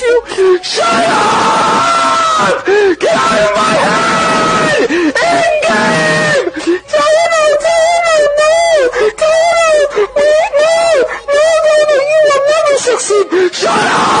you. Shut up! Get out of my head! End game! Taino, Taino, no! Taino, wait, no! No, no, no, you will never succeed! Shut up!